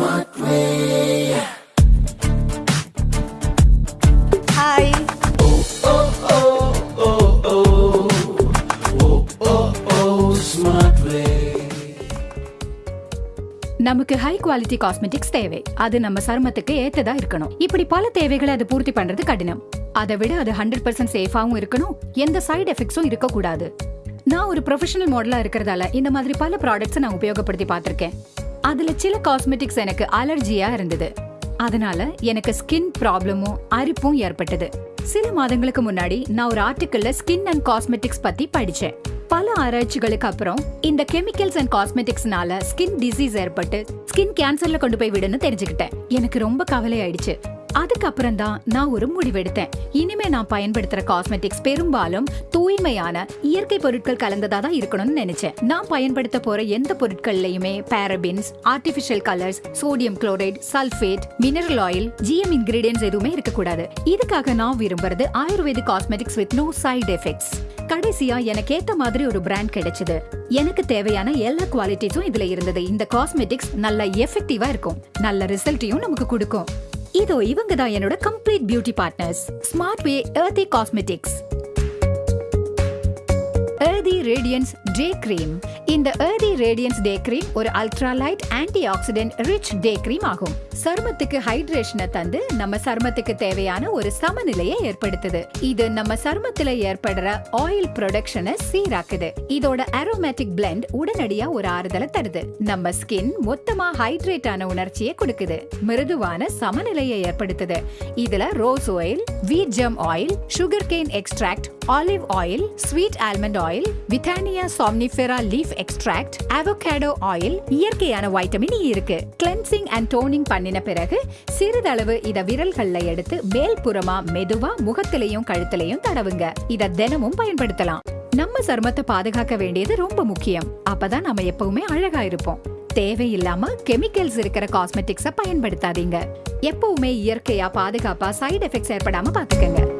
smart way. Hi. நமக்கு high quality cosmetics தேவை. அது நம்ம சருமத்துக்கு ஏத்ததா இருக்கணும். இப்படி பல தேவைகளை அது பூர்த்தி பண்றது கடினம். அதை விட அது ஹண்ட்ரட் பர்சன்ட் சேஃபாகவும் இருக்கணும். எந்த சைடு எஃபெக்ட்ஸும் இருக்கக்கூடாது. நான் ஒரு ப்ரொஃபஷனல் மாடலாக இருக்கிறதால இந்த மாதிரி பல ப்ராடக்ட்ஸை நான் உபயோகப்படுத்தி பார்த்துருக்கேன். அதுல சில காஸ்மெட்டிக்ஸ் எனக்கு அலர்ஜியா இருந்தது. அதனால எனக்கு ஸ்கின் ப்ராப்ளமும் அரிப்பும் ஏற்பட்டது. சில மாதங்களுக்கு முன்னாடி நான் ஒரு ஆர்டிக்கல்ல ஸ்கின் அண்ட் காஸ்மெட்டிக்ஸ் பத்தி படிச்சேன். பல ஆராய்ச்சிகளுக்கு அப்புறம் இந்த கெமிக்கல்ஸ் அண்ட் காஸ்மெட்டிக்ஸ்னால ஸ்கின் டிசீஸ் ஏற்பட்டு ஸ்கின் கேன்சர்ல கொண்டு போய் விடுன்னு தெரிஞ்சுக்கிட்டேன். எனக்கு ரொம்ப கவலை ஆயிடுச்சு அதுக்கப்புறம் தான் நான் ஒரு முடிவெடுத்தேன். இனிமே நான் பயன்படுத்துற காஸ்மெட்டிக்ஸ் பெரும்பாலும் தூய்மையான இயற்கை பொருட்கள் கலந்ததா தான் இருக்கணும்னு நினைச்சேன். நான் பயன்படுத்த போற எந்த பொருட்கள்லயுமே parabens artificial colours sodium chloride sulphate mineral oil GM ingredients எதுவுமே இருக்கக்கூடாது. இதுக்காக நான் விரும்புறது ayurvedic cosmetics with no side effects கடைசியா எனக்கு ஏத்த மாதிரி ஒரு பிராண்ட் கிடைச்சது. எனக்கு தேவையான எல்லா குவாலிட்டிஸும் இதுல இருந்தது. இந்த காஸ்மெட்டிக்ஸ் நல்ல எஃபெக்டிவா இருக்கும். நல்ல ரிசல்ட்டையும் நமக்கு கொடுக்கும். இதோ இவங்க தான் என்னோட complete beauty partners smart way earthy cosmetics earthy radiance day cream இந்த எர்தி ரேடியன்ஸ் டே கிரீம் ஒரு ultra light antioxidant rich day cream ஆகும். சருமத்துக்கு ஹைட்ரேஷனை தந்து நம்ம சருமத்துக்கு தேவையான ஒரு சமநிலையை ஏற்படுத்துது. இது நம்ம சருமத்துல ஏற்படுற ஆயில் ப்ரொடக்ஷனை சீராக்குது. இதோட அரோமேட்டிக் பிளெண்ட் உடனடியா ஒரு ஆறுதலை தருது. நம்ம ஸ்கின் மொத்தமா ஹைட்ரேட் ஆன உணர்ச்சியை கொடுக்குது. மிருதுவான சமநிலையை ஏற்படுத்துது. இதுல rose oil wheat germ oil sugar cane extract olive oil sweet almond oil oil withania somnifera leaf extract avocado oil இயற்கையான வைட்டமின் இ e இருக்கு. கிளென்சிங் அண்ட் டோனிங் பண்ணின பிறகு சிறிதளவு இத விரல்கள்ல எடுத்து மேல் புறமா மெதுவா முகத்திலையும் கழுத்திலையும் தடவுங்க. இத தினமும் பயன்படுத்தலாம். நம்ம சருமத்தை பாதுகாக்க வேண்டியது ரொம்ப முக்கியம். அப்பதான் நம்ம எப்பவுமே அழகா இருப்போம். தேவையில்லாம கெமிக்கல்ஸ் இருக்கிற காஸ்மெட்டிக்ஸ பயன்படுத்தாதீங்க. எப்பவுமே இயற்கையா பாதுகாப்பா சைடு எஃபெக்ட்ஸ் ஏற்படாம பாத்துக்கங்க.